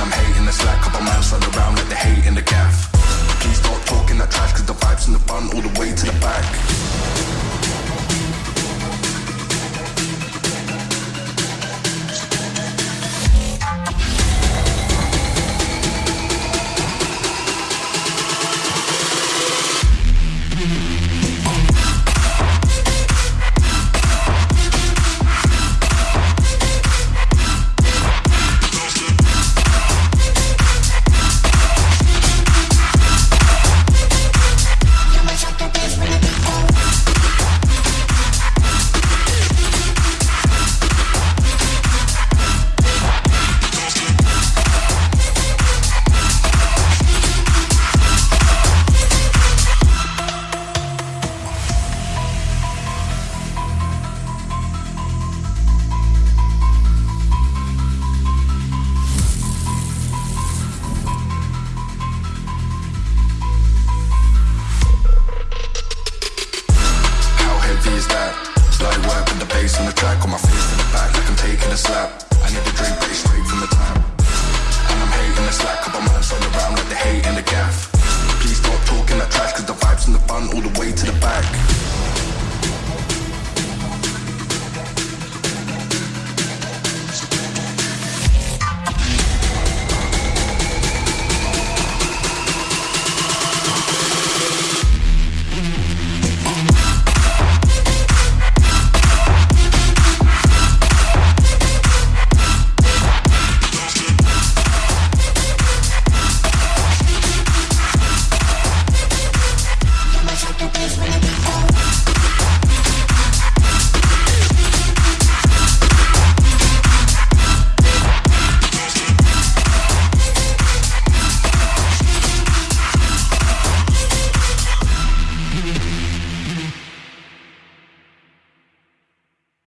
around, I'm hating the slack Couple miles on the round. let the hate in the gaff Please stop talking that trash Cause the vibes in the fun, all the is that? Light work with the bass on the track, on my face in the back, like I'm taking a slap. Thanks for